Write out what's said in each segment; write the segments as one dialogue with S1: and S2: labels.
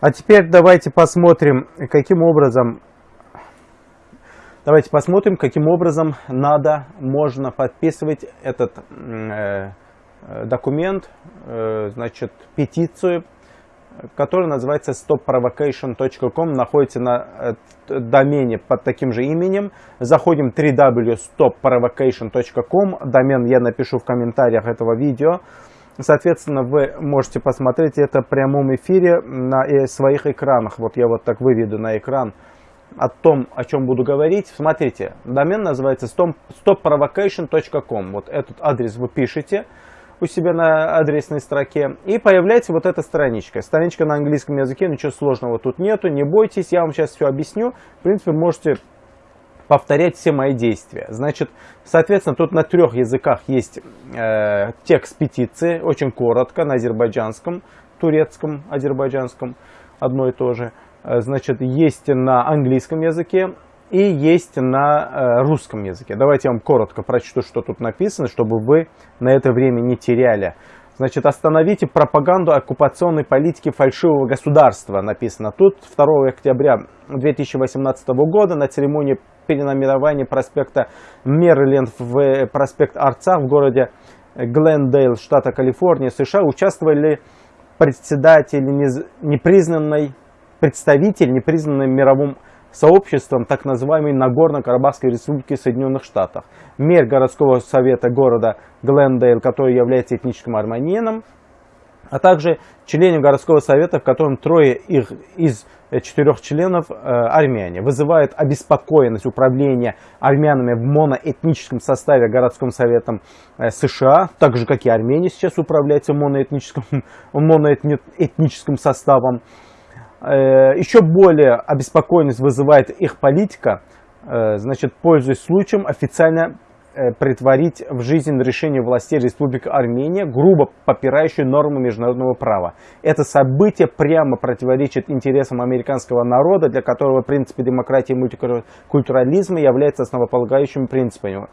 S1: А теперь давайте посмотрим, каким образом Давайте посмотрим, каким образом надо, можно подписывать этот э, документ, э, значит, петицию, которая называется stopprovocation.com, находится на э, домене под таким же именем. Заходим www.stopprovocation.com, домен я напишу в комментариях этого видео. Соответственно, вы можете посмотреть это в прямом эфире на своих экранах. Вот я вот так выведу на экран о том, о чем буду говорить. Смотрите, домен называется stopprovocation.com. Вот этот адрес вы пишете у себя на адресной строке. И появляется вот эта страничка. Страничка на английском языке, ничего сложного тут нету. Не бойтесь, я вам сейчас все объясню. В принципе, можете повторять все мои действия. Значит, соответственно, тут на трех языках есть э, текст петиции, очень коротко, на азербайджанском, турецком, азербайджанском, одно и то же. Э, значит, есть на английском языке и есть на э, русском языке. Давайте я вам коротко прочту, что тут написано, чтобы вы на это время не теряли. Значит, остановите пропаганду оккупационной политики фальшивого государства, написано тут. 2 октября 2018 года на церемонии переномирования проспекта Мериленд в проспект Арца в городе Глендейл, штата Калифорния, США, участвовали председатели непризнанной представитель, непризнанный мировым сообществом так называемой Нагорно-Карабахской республики Соединенных Штатов. Мэр городского совета города Глендейл, который является этническим армянином, а также члены городского совета, в котором трое их из четырех членов э, армяне. Вызывает обеспокоенность управления армянами в моноэтническом составе городским советом э, США, так же как и Армения сейчас управляется моноэтническим, моноэтническим составом. Э, еще более обеспокоенность вызывает их политика, э, значит, пользуясь случаем, официально э, притворить в жизнь решение властей Республики Армения, грубо попирающие нормы международного права. Это событие прямо противоречит интересам американского народа, для которого принципы демократии и мультикультурализма являются основополагающими принципами.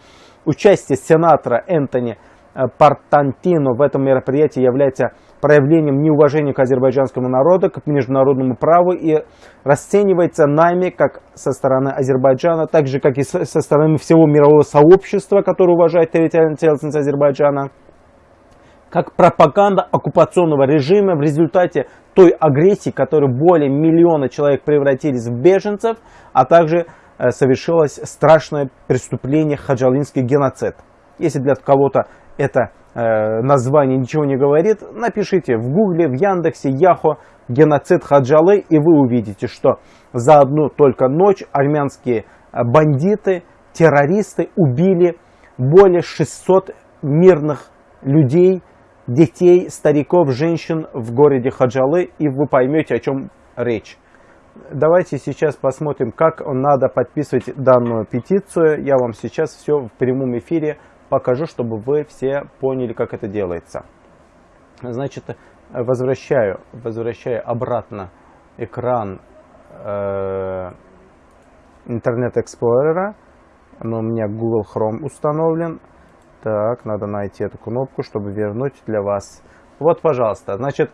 S1: Участие сенатора Энтони Партантино в этом мероприятии является проявлением неуважения к азербайджанскому народу, к международному праву и расценивается нами, как со стороны Азербайджана, так же, как и со стороны всего мирового сообщества, которое уважает территориальную целостность Азербайджана, как пропаганда оккупационного режима в результате той агрессии, которой более миллиона человек превратились в беженцев, а также э, совершилось страшное преступление хаджалинский геноцид. Если для кого-то это название ничего не говорит, напишите в гугле, в яндексе, яхо геноцид Хаджалы и вы увидите, что за одну только ночь армянские э, бандиты, террористы убили более 600 мирных людей, детей, стариков, женщин в городе Хаджалы и вы поймете о чем речь. Давайте сейчас посмотрим, как надо подписывать данную петицию. Я вам сейчас все в прямом эфире покажу, чтобы вы все поняли, как это делается. Значит, возвращаю, возвращаю обратно экран э, Internet Explorer. Но у меня Google Chrome установлен. Так, надо найти эту кнопку, чтобы вернуть для вас. Вот, пожалуйста. Значит,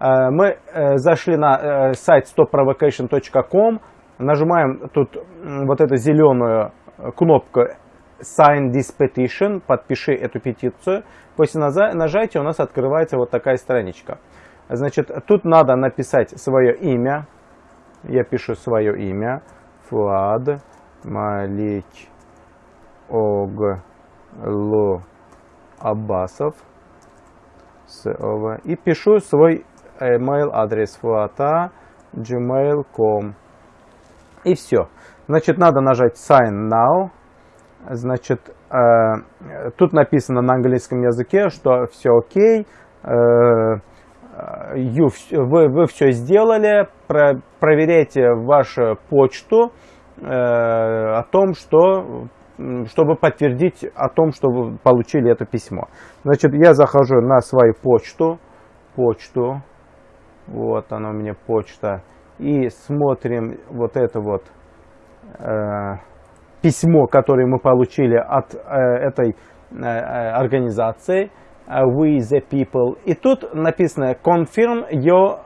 S1: э, мы э, зашли на э, сайт stopprovocation.com. Нажимаем тут вот эту зеленую кнопку sign this petition, подпиши эту петицию. После нажатия у нас открывается вот такая страничка. Значит, тут надо написать свое имя. Я пишу свое имя. Фуад Малик Оглу Аббасов. И пишу свой email адрес fuata gmail.com. И все. Значит, надо нажать sign now. Значит, э, тут написано на английском языке, что все окей, э, you, вы, вы все сделали, про, проверяйте вашу почту э, о том, что чтобы подтвердить о том, что вы получили это письмо. Значит, я захожу на свою почту, почту, вот она у меня почта, и смотрим вот это вот, э, письмо, которое мы получили от э, этой э, э организации We the People. И тут написано Confirm your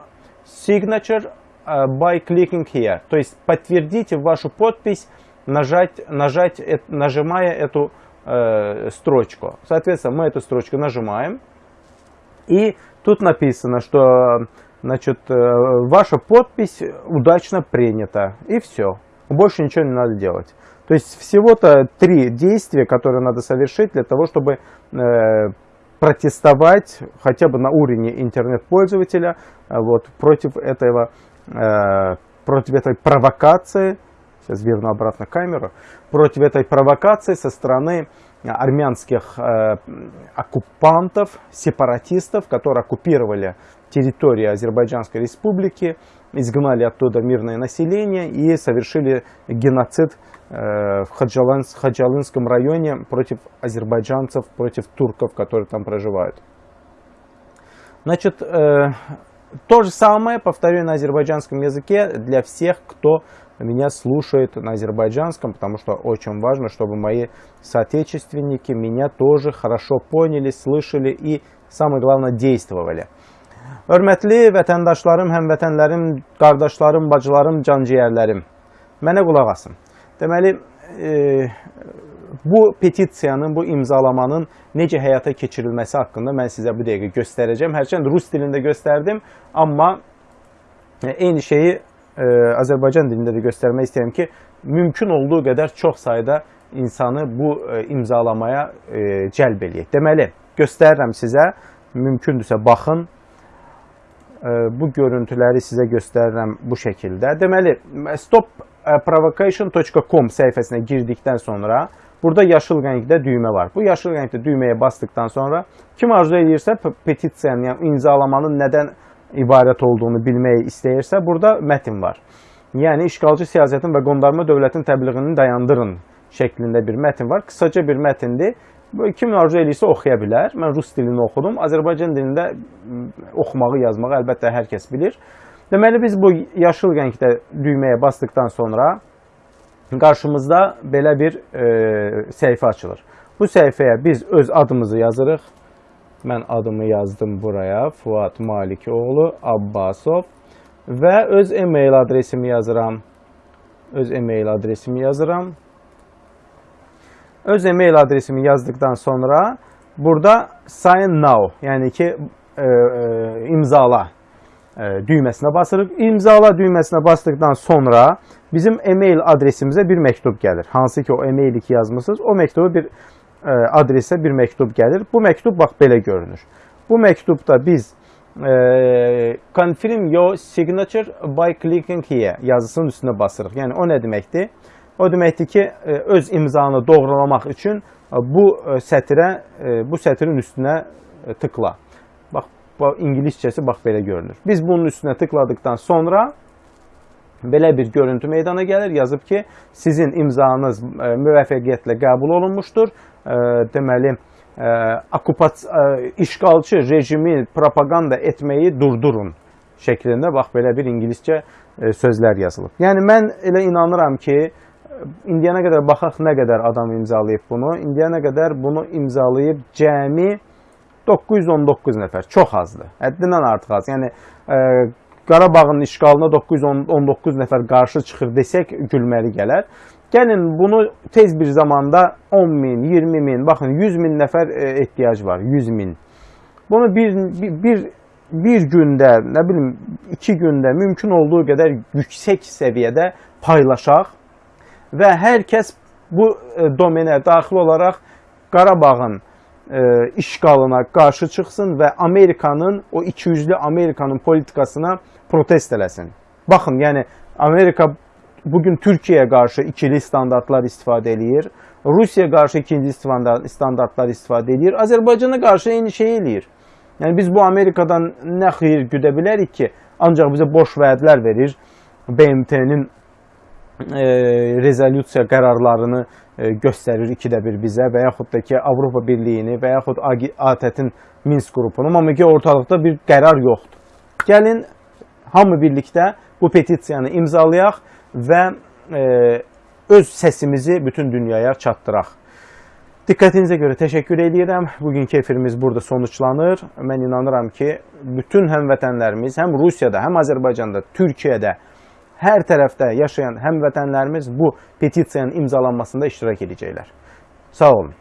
S1: signature by clicking here. То есть подтвердите вашу подпись, нажать, нажать, нажимая эту э, строчку. Соответственно, мы эту строчку нажимаем. И тут написано, что значит, ваша подпись удачно принята. И все. Больше ничего не надо делать. То есть всего-то три действия, которые надо совершить для того, чтобы э, протестовать хотя бы на уровне интернет-пользователя э, вот, против, этого, э, против этой провокации, сейчас верну обратно камеру, против этой провокации со стороны армянских э, оккупантов, сепаратистов, которые оккупировали территорию Азербайджанской республики, изгнали оттуда мирное население и совершили геноцид э, в Хаджалынском районе против азербайджанцев, против турков, которые там проживают. Значит, э, то же самое повторю на азербайджанском языке для всех, кто меня слушает на азербайджанском, потому что очень важно, чтобы мои соотечественники меня тоже хорошо поняли, слышали и, самое главное, действовали. Hörmətli vətəndaşlarım, həmvətənlərim, qardaşlarım, bacılarım, canciyərlərim, mənə qulaq asın. Deməli, e, bu petisiyanın, bu imzalamanın necə həyata keçirilməsi haqqında mən sizə bu dəqiqə göstərəcəm. Hərçənd rus dilində göstərdim, amma e, eyni şeyi e, Azərbaycan dilində də göstərmək istəyirəm ki, mümkün olduğu qədər çox sayda insanı bu e, imzalamaya e, cəlb eləyək. Deməli, göstərirəm sizə, mümkündürsə baxın, bu görüntüləri sizə göstərirəm bu şəkildə. Deməli, stopprovocation.com səhifəsinə girdikdən sonra burada yaşıl rəngdə düymə var. Bu yaşıl rəngdə düyməyə basdıkdan sonra kim arzu edirsə petisiyanın, yəni imzalamanın nədən ibarət olduğunu bilməyi istəyirsə, burada mətn var. Yəni işğalcı siyasətin və qondarma dövlətin təbliğini dayandırın şəklində bir mətn var. Qısaca bir mətndir. Kim arzu eləyirsə oxuya bilər. Mən rus dilini oxudum. Azərbaycan dilində oxumağı, yazmağı əlbəttə hər kəs bilir. Deməli, biz bu yaşıl rəngdə düyməyə basdıqdan sonra qarşımızda belə bir e, səhifə açılır. Bu səhifəyə biz öz adımızı yazırıq. Mən adımı yazdım buraya. Fuat Malikoğlu Abbasov və öz e-mail adresimi yazıram. Öz e-mail adresimi yazıram. Öz e-mail adresimi yazdıktan sonra burada sign now yani ki e, e, imzala e, düymesine basırıq. İmzala düymesine bastıktan sonra bizim e-mail adresimize bir mektup gelir. Hansı ki o e-maili ki yazmışsınız o mektubu bir e, adrese bir mektup gelir. Bu mektup bak belə görünür. Bu mektupta biz e, confirm your signature by clicking here yazısının üstüne basırıq. Yəni o nə deməkdir? O deməkdir ki, e, öz imzanı doğrulamaq üçün e, bu e, sətrə, bu sətrin üstünə tıkla. Bax, bu ingiliscəsi bax belə görünür. Biz bunun üstünə tıkladıktan sonra belə bir görüntü meydana gəlir. Yazıb ki, sizin imzanız müvəffəqiyyətlə qəbul olunmuşdur. Deməli, işğalçı rejimi propaganda etməyi durdurun şəklində bax belə bir ingiliscə sözlər yazılıb. Yəni mən elə inanıram ki, indiyənə qədər baxaq nə qədər adam imzalayıb bunu. İndiyənə qədər bunu imzalayıb cəmi 919 nəfər. Çox azdır. Həddindən artıq az. Yəni ə, e, Qarabağın işğalına 919 nəfər qarşı çıxır desək gülməli gələr. Gəlin bunu tez bir zamanda 10 min, 20 min, baxın 100 min nəfər e, ehtiyac var. 100 min. Bunu bir, bir, bir bir gündə, nə bilim, iki gündə mümkün olduğu qədər yüksək səviyyədə paylaşaq və hər kəs bu e, domenə daxil olaraq Qarabağın e, işğalına qarşı çıxsın və Amerikanın, o ikiyüzlü Amerikanın politikasına protest eləsin. Baxın, yəni Amerika bugün Türkiyəyə qarşı ikili standartlar istifadə eləyir. Rusiya qarşı ikinci standartlar istifadə edir. Azərbaycana qarşı eyni şey eləyir. Yəni biz bu Amerikadan nə xeyir güdə bilərik ki, ancaq bizə boş vədlər verir. BMT-nin rezolyusiya qərarlarını göstərir ikidə bir bizə və yaxud da ki, Avropa Birliyini və yaxud ATƏT-in Minsk qrupunu, amma ki, ortalıqda bir qərar yoxdur. Gəlin, hamı birlikdə bu petisiyanı imzalayaq və öz səsimizi bütün dünyaya çatdıraq. Diqqətinizə görə təşəkkür edirəm. Bugünkü efirimiz burada sonuçlanır. Mən inanıram ki, bütün həmvətənlərimiz həm Rusiyada, həm Azərbaycanda, Türkiyədə, hər tərəfdə yaşayan həmvətənlərimiz bu petisiyanın imzalanmasında iştirak edəcəklər. Sağ olun.